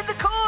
in the corner.